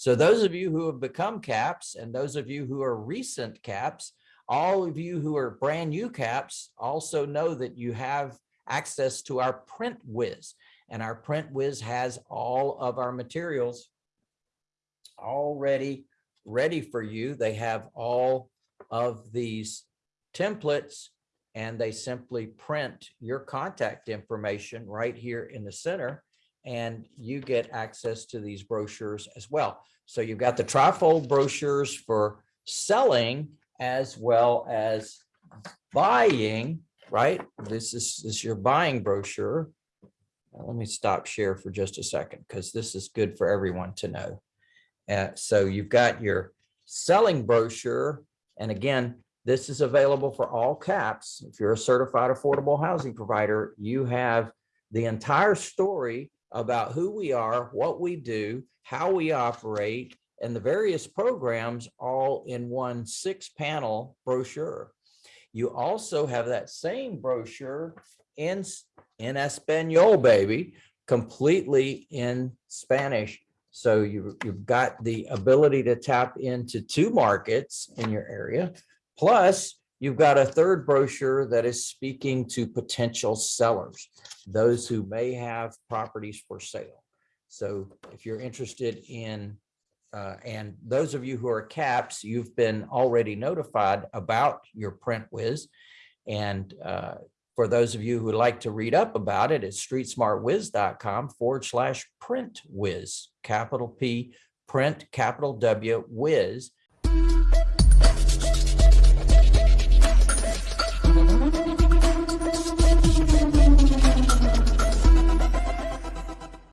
So those of you who have become caps and those of you who are recent caps, all of you who are brand new caps also know that you have access to our print whiz. And our print whiz has all of our materials already ready for you. They have all of these templates and they simply print your contact information right here in the center and you get access to these brochures as well. So you've got the trifold brochures for selling as well as buying, right? This is, this is your buying brochure. Now, Let me stop share for just a second because this is good for everyone to know. Uh, so you've got your selling brochure. And again, this is available for all caps. If you're a certified affordable housing provider, you have the entire story about who we are, what we do, how we operate, and the various programs all in one six panel brochure. You also have that same brochure in, in Espanol, baby, completely in Spanish. So you, you've got the ability to tap into two markets in your area. Plus, you've got a third brochure that is speaking to potential sellers, those who may have properties for sale. So if you're interested in, uh, and those of you who are caps, you've been already notified about your print whiz. And uh, for those of you who like to read up about it, it's streetsmartwiz.com forward slash print whiz, capital P, print, capital W, whiz.